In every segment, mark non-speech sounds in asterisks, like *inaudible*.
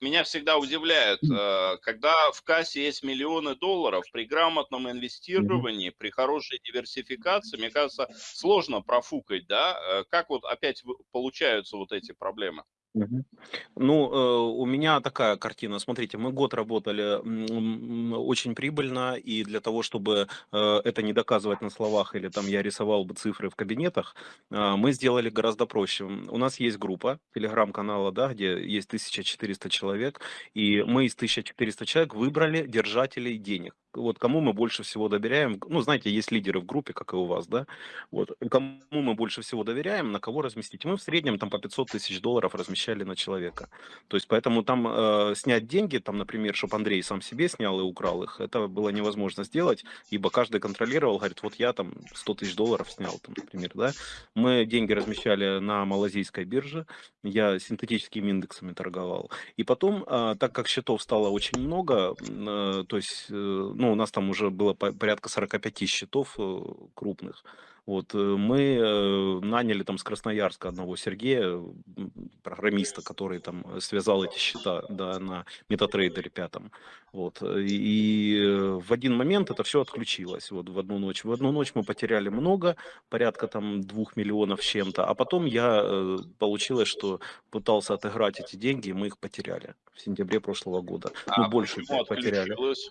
меня всегда удивляет, э, когда в кассе есть миллионы долларов, при грамотном инвестировании, при хорошей диверсификации, мне кажется, сложно профукать, да? Э, как вот опять получаются вот эти проблемы? Ну, э, у меня такая картина. Смотрите, мы год работали очень прибыльно, и для того, чтобы э, это не доказывать на словах, или там я рисовал бы цифры в кабинетах, э, мы сделали гораздо проще. У нас есть группа телеграм-канала, да, где есть 1400 человек, и мы из 1400 человек выбрали держателей денег вот кому мы больше всего доверяем, ну, знаете, есть лидеры в группе, как и у вас, да, вот, кому мы больше всего доверяем, на кого разместить. Мы в среднем там по 500 тысяч долларов размещали на человека. То есть, поэтому там э, снять деньги, там, например, чтобы Андрей сам себе снял и украл их, это было невозможно сделать, ибо каждый контролировал, говорит, вот я там 100 тысяч долларов снял, там, например, да. Мы деньги размещали на малазийской бирже, я синтетическими индексами торговал. И потом, э, так как счетов стало очень много, э, то есть, э, ну, ну, у нас там уже было порядка 45 счетов э, крупных. Вот, э, мы э, наняли там с Красноярска одного Сергея, программиста, который там связал эти счета да, на метатрейдере пятом. Вот, и в один момент это все отключилось, вот в одну ночь. В одну ночь мы потеряли много, порядка там двух миллионов с чем-то, а потом я, получилось, что пытался отыграть эти деньги, и мы их потеряли в сентябре прошлого года. А ну, больше потеряли. Отключилось?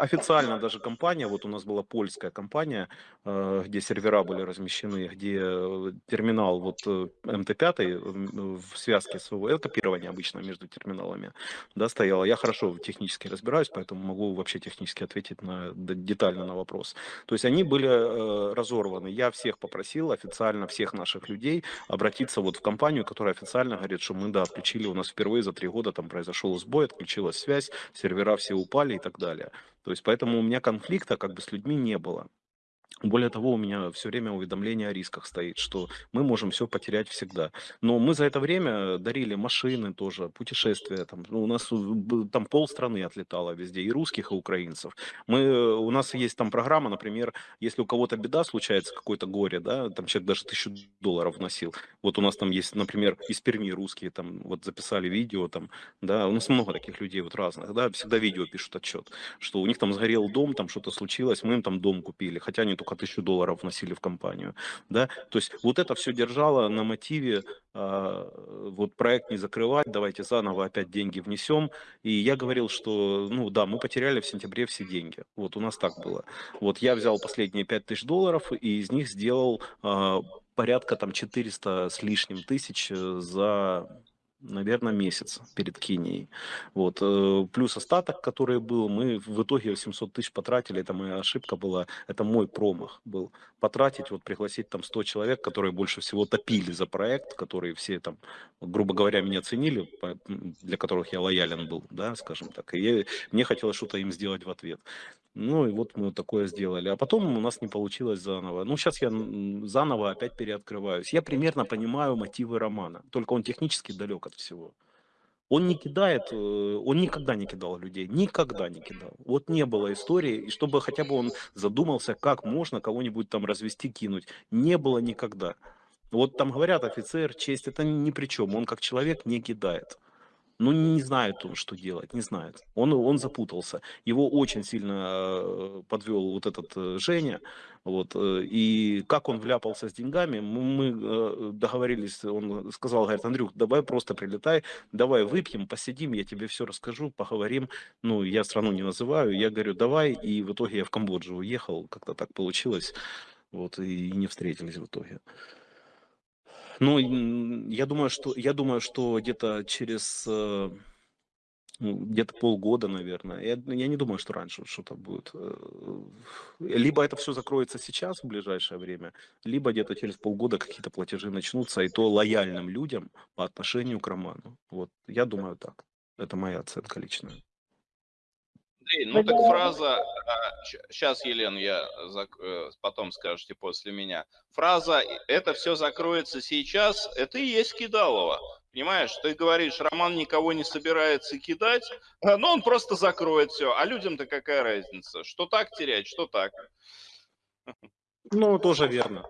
официально даже компания, вот у нас была польская компания, э, где сервера были размещены, где э, терминал вот МТ5 в связке своего, это копирование обычно между терминалами, да, стояло. Я хорошо технически разбираюсь, поэтому могу вообще технически ответить на, детально на вопрос. То есть они были разорваны. Я всех попросил, официально всех наших людей обратиться вот в компанию, которая официально говорит, что мы, да, включили, у нас впервые за три года там произошел сбой, отключилась связь, сервера все упали и так далее. То есть поэтому у меня конфликта как бы с людьми не было. Более того, у меня все время уведомление о рисках стоит, что мы можем все потерять всегда. Но мы за это время дарили машины тоже, путешествия. Там, ну, у нас там полстраны отлетало везде, и русских, и украинцев. Мы, у нас есть там программа, например, если у кого-то беда случается, какое-то горе, да, там человек даже тысячу долларов вносил. Вот у нас там есть, например, из Перми русские, там вот записали видео, там, да, у нас много таких людей вот разных, да, всегда видео пишут отчет, что у них там сгорел дом, там что-то случилось, мы им там дом купили, хотя они только только тысячу долларов вносили в компанию. Да? То есть вот это все держало на мотиве э, вот проект не закрывать, давайте заново опять деньги внесем. И я говорил, что ну да, мы потеряли в сентябре все деньги. Вот у нас так было. Вот я взял последние 5 тысяч долларов и из них сделал э, порядка там 400 с лишним тысяч э, за наверное, месяц перед Кенией. Вот. Э, плюс остаток, который был, мы в итоге 700 тысяч потратили, это моя ошибка была, это мой промах был. Потратить, вот пригласить там 100 человек, которые больше всего топили за проект, которые все там, грубо говоря, меня ценили, для которых я лоялен был, да, скажем так. И я, мне хотелось что-то им сделать в ответ. Ну и вот мы такое сделали. А потом у нас не получилось заново. Ну сейчас я заново опять переоткрываюсь. Я примерно понимаю мотивы романа, только он технически далек от всего. Он не кидает, э, он никогда не кидал людей, никогда не кидал. Вот не было истории, и чтобы хотя бы он задумался, как можно кого-нибудь там развести, кинуть. Не было никогда. Вот там говорят, офицер, честь, это ни при чем. Он как человек не кидает. Ну, не знает что делать, не знает. Он, он запутался. Его очень сильно э, подвел вот этот э, Женя. Вот, э, и как он вляпался с деньгами, мы договорились, он сказал, говорит, Андрюх, давай просто прилетай, давай выпьем, посидим, я тебе все расскажу, поговорим. Ну, я страну не называю, я говорю, давай, и в итоге я в Камбоджу уехал, как-то так получилось, вот, и не встретились в итоге. Ну, я думаю, что я думаю, что где-то через э, ну, где-то полгода, наверное. Я, я не думаю, что раньше что-то будет. Э, либо это все закроется сейчас в ближайшее время, либо где-то через полгода какие-то платежи начнутся, и то лояльным людям по отношению к роману. Вот я думаю так. Это моя оценка личная. Андрей, ну так фраза, сейчас, а, Елена, я э, потом скажете после меня. Фраза «это все закроется сейчас» – это и есть Кидалова. Понимаешь, ты говоришь, Роман никого не собирается кидать, а, но он просто закроет все. А людям-то какая разница? Что так терять, что так? Ну, тоже верно.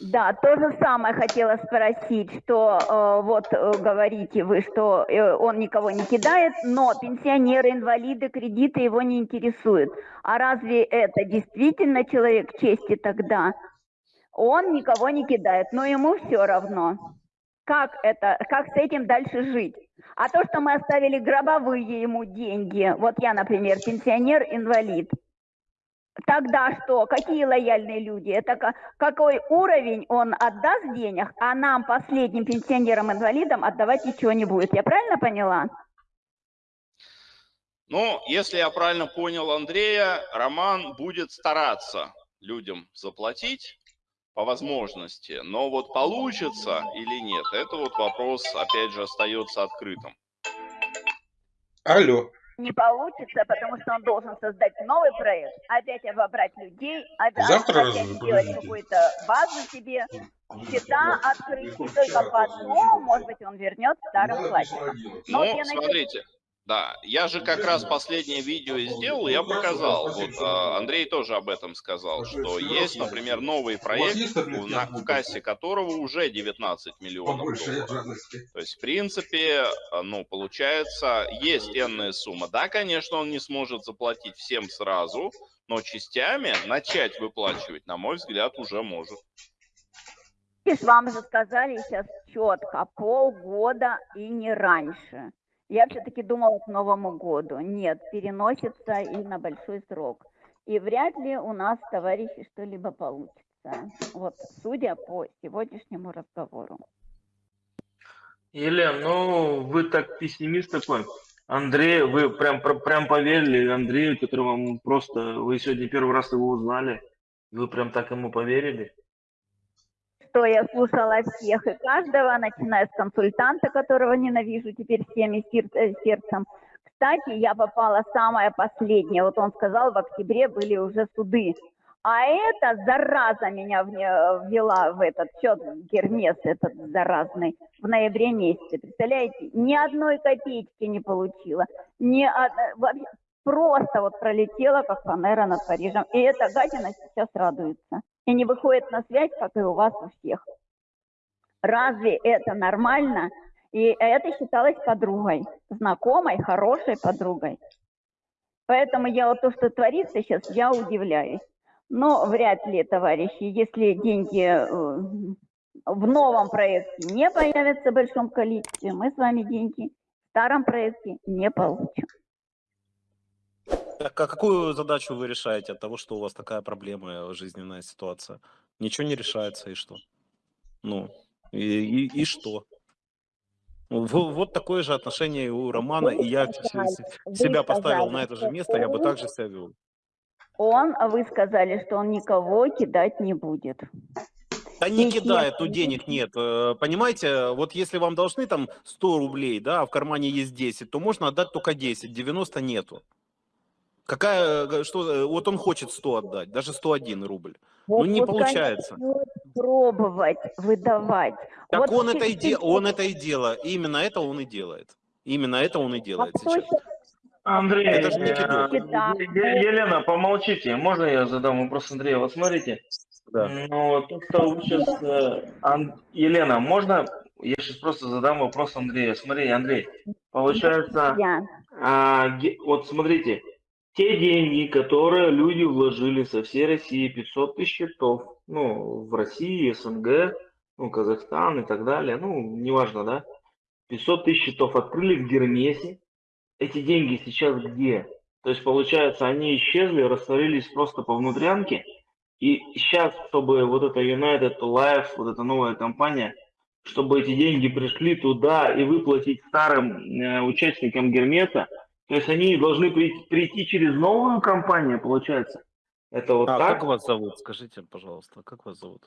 Да, то же самое хотела спросить, что э, вот э, говорите вы, что э, он никого не кидает, но пенсионеры, инвалиды, кредиты его не интересуют. А разве это действительно человек чести тогда? Он никого не кидает, но ему все равно. Как это, как с этим дальше жить? А то, что мы оставили гробовые ему деньги, вот я, например, пенсионер, инвалид, Тогда что? Какие лояльные люди? Это какой уровень он отдаст денег, а нам, последним пенсионерам-инвалидам, отдавать ничего не будет. Я правильно поняла? Ну, если я правильно понял Андрея, Роман будет стараться людям заплатить по возможности, но вот получится или нет, это вот вопрос, опять же, остается открытым. Алло не получится, потому что он должен создать новый проект, опять обобрать людей, опять, Завтра опять сделать какую-то базу себе, счета открыть, и только потом, может быть, он вернет старым платьем. Ну, смотрите, да, я же как раз последнее видео и сделал, я показал, вот а, Андрей тоже об этом сказал, что есть, например, новый проект, на, кассе которого уже 19 миллионов долларов. То есть, в принципе, а, ну, получается, есть энная сумма. Да, конечно, он не сможет заплатить всем сразу, но частями начать выплачивать, на мой взгляд, уже может. Вам же сказали сейчас четко, полгода и не раньше. Я все-таки думала к Новому году. Нет, переносится и на большой срок. И вряд ли у нас, товарищи, что-либо получится. Вот, судя по сегодняшнему разговору. Елена, ну вы так пессимист такой. Андрей, вы прям, прям поверили Андрею, который вам просто, вы сегодня первый раз его узнали, вы прям так ему поверили? Что я слушала всех и каждого, начиная с консультанта, которого ненавижу теперь всеми э, сердцем. Кстати, я попала самое последнее. Вот он сказал, в октябре были уже суды. А эта зараза меня ввела в этот счет, Гермес этот заразный, в ноябре месяце. Представляете, ни одной копеечки не получила. Ни од... Просто вот пролетела, как фанера над Парижем. И эта гадина сейчас радуется и не выходит на связь, как и у вас у всех. Разве это нормально? И это считалось подругой, знакомой, хорошей подругой. Поэтому я вот то, что творится сейчас, я удивляюсь. Но вряд ли, товарищи, если деньги э, в новом проекте не появятся в большом количестве, мы с вами деньги в старом проекте не получим. Так, а какую задачу вы решаете от того, что у вас такая проблема, жизненная ситуация? Ничего не решается, и что? Ну, и, и, и что? Вот такое же отношение у Романа, и я себя поставил на это же место, я бы также себя вел. Он, а вы сказали, что он никого кидать не будет. Да не кидает, тут денег нет. Э, понимаете, вот если вам должны там 100 рублей, да, а в кармане есть 10, то можно отдать только 10, 90 нету. Какая, э, что, э, вот он хочет 100 отдать, даже 101 рубль. Ну, вот, ну не вот, получается. Пробовать выдавать. Так вот он, это и де... он это и делает. Именно это он и делает. Именно это он и делает а сейчас. Андрей, это же не э, Елена, помолчите. Можно я задам вопрос Андрею? Вот смотрите. Да. Ну, то, что вы сейчас... Елена, можно я сейчас просто задам вопрос Андрею. Смотри, Андрей, получается, я. а, вот смотрите, те деньги, которые люди вложили со всей России, 500 тысяч счетов, ну, в России, СНГ, ну, Казахстан и так далее, ну, неважно, да, 500 тысяч счетов открыли в Гермесе, эти деньги сейчас где? То есть, получается, они исчезли, растворились просто по внутрянке, и сейчас, чтобы вот эта United Life, вот эта новая компания, чтобы эти деньги пришли туда и выплатить старым э, участникам Гермеса, то есть они должны прийти, прийти через новую компанию, получается. Это вот а так? как вас зовут? Скажите, пожалуйста, как вас зовут?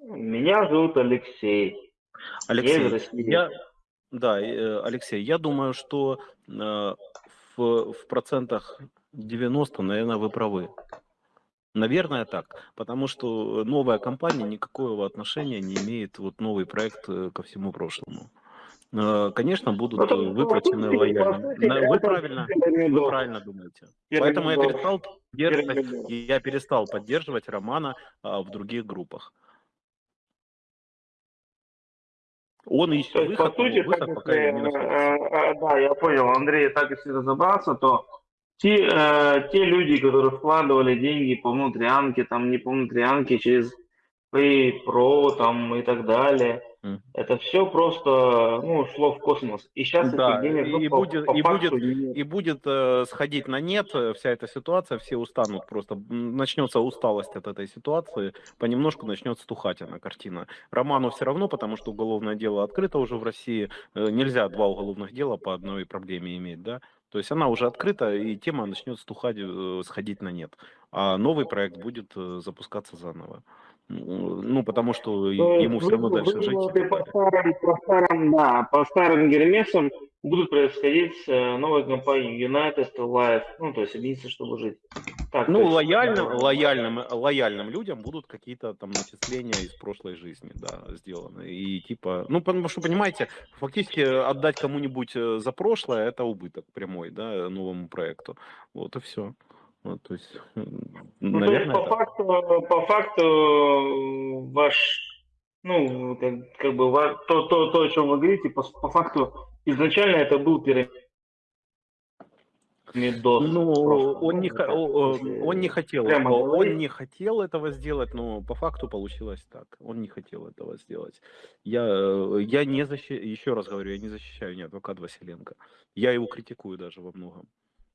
Меня зовут Алексей. Алексей, я, да, э, Алексей, я думаю, что э, в, в процентах 90, наверное, вы правы. Наверное, так. Потому что новая компания никакого отношения не имеет, вот новый проект э, ко всему прошлому. Э, конечно, будут ну, выплачены лояльно. Вы правильно, вы правильно думаете. Поэтому я перестал, я перестал поддерживать Романа а, в других группах. Он ищет То есть, выход, по сути, выход пока если, не э, находится. э, да, я понял, Андрей, так если разобраться, то те, э, те люди, которые вкладывали деньги по внутрянке, там не по внутрянке, через PayPro там и так далее, Это все просто, ну, шло в космос. И сейчас Да, денег и по, будет- по и факту будет- нет. И будет э, сходить на нет э, вся эта ситуация, все устанут просто. Начнется усталость от этой ситуации, понемножку начнет стухать она картина. Роману все равно, потому что уголовное дело открыто уже в России. Э, Нельзя два уголовных дела по одной проблеме иметь, да? То есть она уже открыта, и тема начнет стухать, э, сходить на нет. А новый проект будет э, запускаться заново. Ну, потому что То ему все равно дальше жить. по старым, по старым, да, по старым Гермесам будут происходить э, новой компанией United Life, ну, то есть объединиться, чтобы жить. Так, Ну, есть, лояльным, да. лояльным, лояльным людям будут какие-то там начисления из прошлой жизни, да, сделаны. И типа, ну, потому что, понимаете, фактически отдать кому-нибудь э, за прошлое, это убыток прямой, да, новому проекту. Вот и все. Вот, то есть, *laughs* Ну, то есть, наверное, по так. факту, по факту э, ваш, ну, как, как бы ва- то, то, то, о чем вы говорите, по, по факту изначально это был пирамидос. Ну, просто. он не, Ну, х- так, о- если он не хотел, прямо он говорить. не хотел этого сделать, но по факту получилось так. Он не хотел этого сделать. Я, э, я не защищаю, еще раз говорю, я не защищаю ни адвоката Василенко. Я его критикую даже во многом.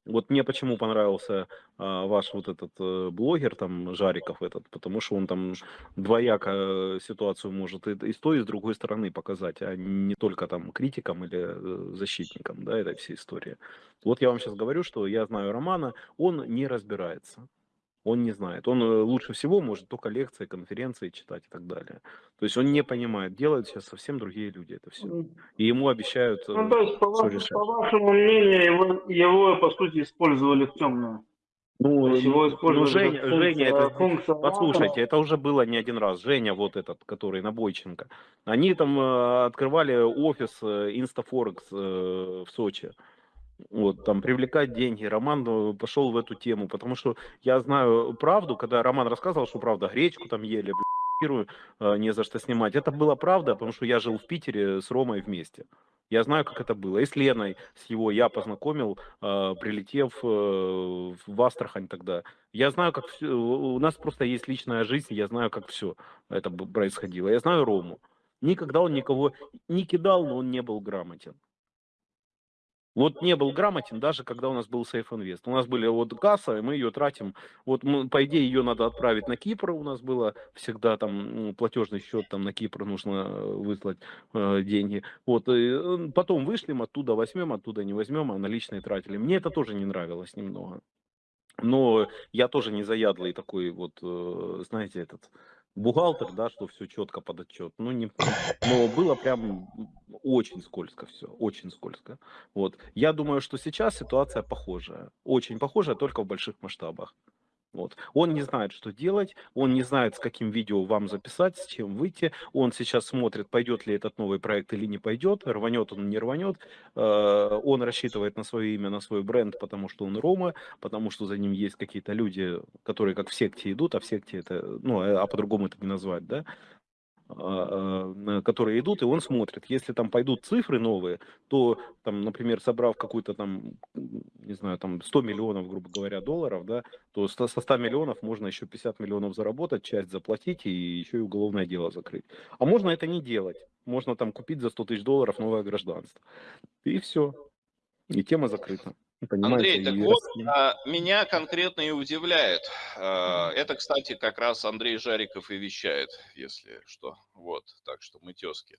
Вот мне почему понравился а, ваш вот этот э, блогер, там, Жариков этот, потому что он там двояко э, ситуацию может и, и с той, и с другой стороны показать, а не только там критикам или э, защитникам, да, этой всей истории. Вот я вам сейчас говорю, что я знаю Романа, он не разбирается. Он не знает. Он э, лучше всего может только лекции, конференции читать и так далее. То есть он не понимает. Делают сейчас совсем другие люди это все. И ему обещают... э, Ну, то есть, по, вашему- по вашему мнению, его, его, по сути, использовали в темную. Ну, его ну, Женя, как Женя, функция- это, функция послушайте, это уже было не один раз. Женя вот этот, который на Бойченко. Они там э, открывали офис э, э, в Сочи. Вот, там привлекать деньги. Роман э, пошел в эту тему, потому что я знаю правду, когда Роман рассказывал, что правда, гречку там ели, квартиру, э, не за что снимать. Это была правда, потому что я жил в Питере с Ромой вместе. Я знаю, как это было. И с Леной, с его я познакомил, э, прилетев в Астрахань тогда. Я знаю, как всё- у нас просто есть личная жизнь, я знаю, как все это происходило. Я знаю Рому. Никогда он никого не кидал, но он не был грамотен. Вот не был грамотен, даже когда у нас был Safe Invest. У нас были вот касса, и мы ее тратим. Вот, мы, по идее, ее надо отправить на Кипр. У нас было всегда там платежный счет, там на Кипр нужно э, выслать э, деньги. Вот, и, э, потом вышлем оттуда, возьмем, оттуда не возьмем, а наличные тратили. Мне это тоже не нравилось немного. Но я тоже не заядлый такой вот, э, знаете, этот бухгалтер, да, что все четко под отчет. Ну, не, но было прям очень скользко все, очень скользко. Вот. Я думаю, что сейчас ситуация похожая. Очень похожая, только в больших масштабах. Вот. Он не знает, что делать, он не знает, с каким видео вам записать, с чем выйти. Он сейчас смотрит, пойдет ли этот новый проект или не пойдет, рванет он, не рванет. Э, Он рассчитывает на свое имя, на свой бренд, потому что он Рома, потому что за ним есть какие-то люди, которые как в секте идут, а в секте это, ну, а по-другому это не назвать, да, которые идут, и он смотрит. Если там пойдут цифры новые, то, там, например, собрав какую-то там, не знаю, там 100 миллионов, грубо говоря, долларов, да, то со 100 миллионов можно еще 50 миллионов заработать, часть заплатить и еще и уголовное дело закрыть. А можно это не делать. Можно там купить за 100 тысяч долларов новое гражданство. И все. И тема закрыта. Понимаете? Андрей, так вот, а, меня конкретно и удивляет. А, Это, кстати, как раз Андрей Жариков и вещает, если что. Вот, так что мы тески.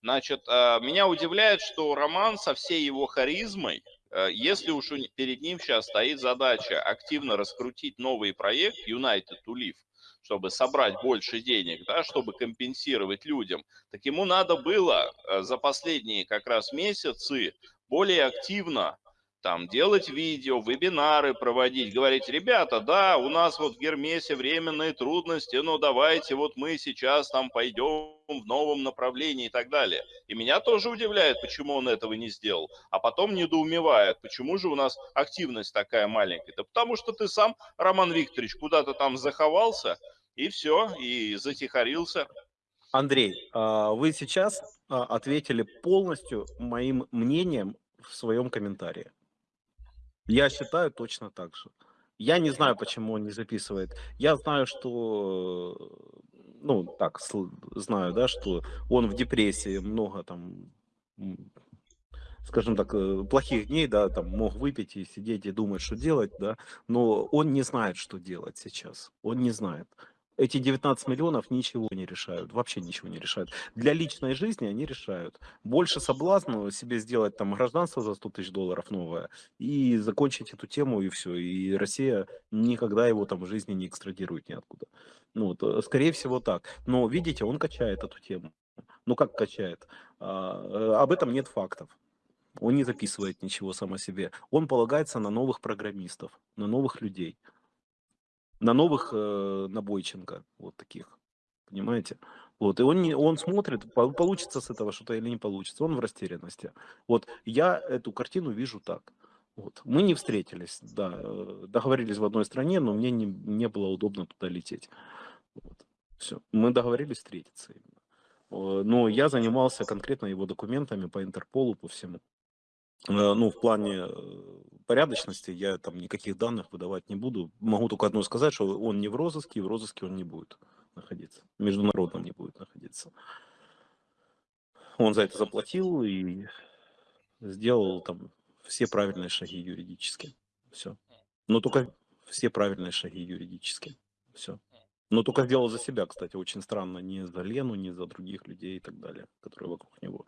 Значит, а, меня удивляет, что Роман со всей его харизмой, а, если уж перед ним сейчас стоит задача активно раскрутить новый проект United to Live, чтобы собрать больше денег, да, чтобы компенсировать людям, так ему надо было за последние как раз месяцы более активно там делать видео, вебинары проводить, говорить, ребята, да, у нас вот в Гермесе временные трудности, но давайте вот мы сейчас там пойдем в новом направлении и так далее. И меня тоже удивляет, почему он этого не сделал. А потом недоумевает, почему же у нас активность такая маленькая. Да потому что ты сам, Роман Викторович, куда-то там заховался, и все, и затихарился. Андрей, а, вы сейчас а, ответили полностью моим мнением в своем комментарии. Я считаю точно так же. Я не знаю, почему он не записывает. Я знаю, что, ну, так, знаю, да, что он в депрессии, много там, скажем так, э, плохих дней, да, там мог выпить и сидеть и думать, что делать, да, но он не знает, что делать сейчас. Он не знает эти 19 миллионов ничего не решают, вообще ничего не решают. Для личной жизни они решают. Больше соблазна себе сделать там гражданство за 100 тысяч долларов новое и закончить эту тему и все. И Россия никогда его там в жизни не экстрадирует ниоткуда. Ну, вот, э, скорее всего так. Но видите, он качает эту тему. Ну как качает? А, э, об этом нет фактов. Он не записывает ничего сам о себе. Он полагается на новых программистов, на новых людей на новых э, Набойченко, вот таких, понимаете? Вот, и он, не, он смотрит, получится с этого что-то или не получится, он в растерянности. Вот, я эту картину вижу так. Вот. Мы не встретились, да, э, договорились в одной стране, но мне не, не было удобно туда лететь. Вот. Все, мы договорились встретиться именно. Но я занимался конкретно его документами по Интерполу, по всему. Э, ну, в плане э, порядочности я там никаких данных выдавать не буду. Могу только одно сказать, что он не в розыске, и в розыске он не будет находиться. Международном не будет находиться. Он за это заплатил и сделал там все правильные шаги юридически. Все. Но только все правильные шаги юридически. Все. Но только сделал за себя, кстати, очень странно. Не за Лену, не за других людей и так далее, которые вокруг него.